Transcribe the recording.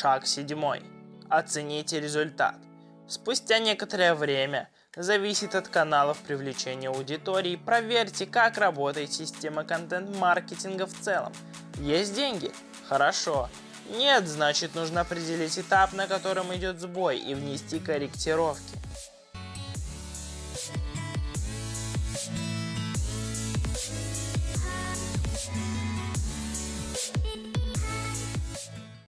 Шаг седьмой. Оцените результат. Спустя некоторое время, зависит от каналов привлечения аудитории, проверьте, как работает система контент-маркетинга в целом. Есть деньги? Хорошо. Нет, значит нужно определить этап, на котором идет сбой и внести корректировки.